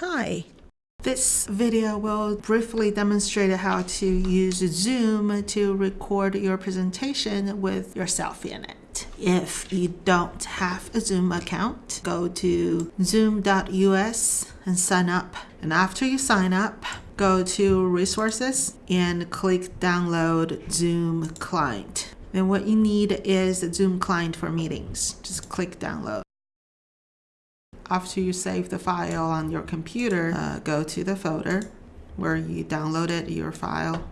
Hi. This video will briefly demonstrate how to use Zoom to record your presentation with yourself in it. If you don't have a Zoom account, go to zoom.us and sign up. And after you sign up, go to resources and click download Zoom client. Then what you need is Zoom client for meetings. Just click download. After you save the file on your computer, uh, go to the folder where you downloaded your file,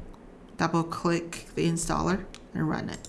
double click the installer and run it.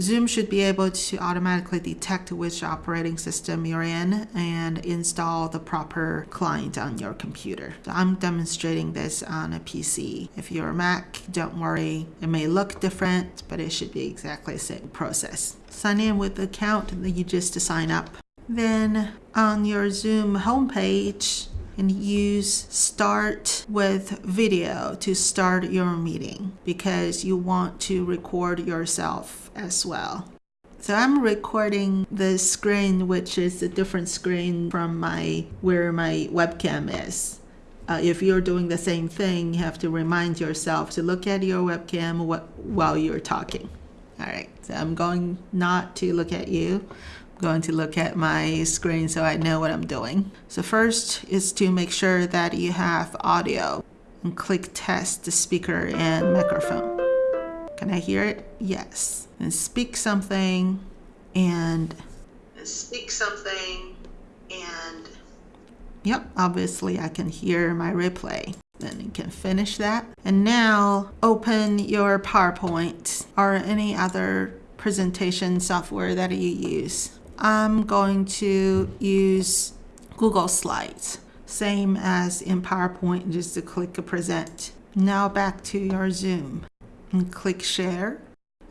Zoom should be able to automatically detect which operating system you're in and install the proper client on your computer. So I'm demonstrating this on a PC. If you're a Mac, don't worry. It may look different, but it should be exactly the same process. Sign in with the account that you just sign up. Then on your Zoom homepage, and use start with video to start your meeting because you want to record yourself as well. So I'm recording the screen, which is a different screen from my where my webcam is. Uh, if you're doing the same thing, you have to remind yourself to look at your webcam while you're talking. All right, so I'm going not to look at you going to look at my screen so I know what I'm doing. So first is to make sure that you have audio and click test the speaker and microphone. Can I hear it? Yes. And speak something and speak something and yep, obviously I can hear my replay. Then you can finish that. And now open your PowerPoint or any other presentation software that you use. I'm going to use Google Slides, same as in PowerPoint, just to click present. Now back to your Zoom and click share.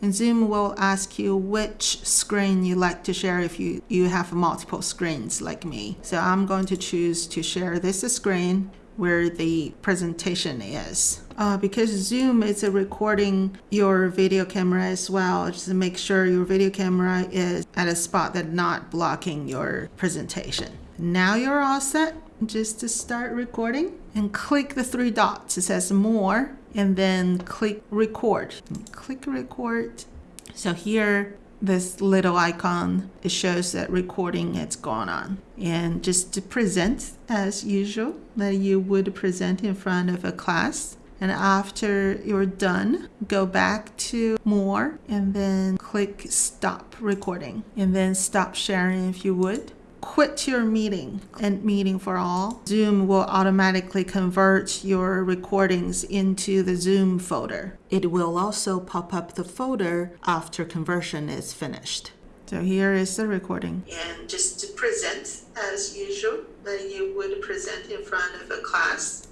And Zoom will ask you which screen you like to share if you, you have multiple screens like me. So I'm going to choose to share this screen where the presentation is. Uh, because Zoom is recording your video camera as well, just to make sure your video camera is at a spot that's not blocking your presentation. Now you're all set just to start recording and click the three dots. It says more and then click record. Click record. So here this little icon, it shows that recording is going on. And just to present as usual, that you would present in front of a class. And after you're done, go back to more and then click stop recording and then stop sharing if you would quit your meeting and meeting for all, Zoom will automatically convert your recordings into the Zoom folder. It will also pop up the folder after conversion is finished. So here is the recording. And just to present as usual, that you would present in front of a class.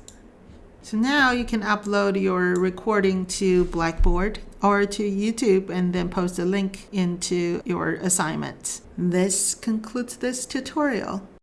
So now you can upload your recording to Blackboard or to YouTube and then post a link into your assignment. This concludes this tutorial.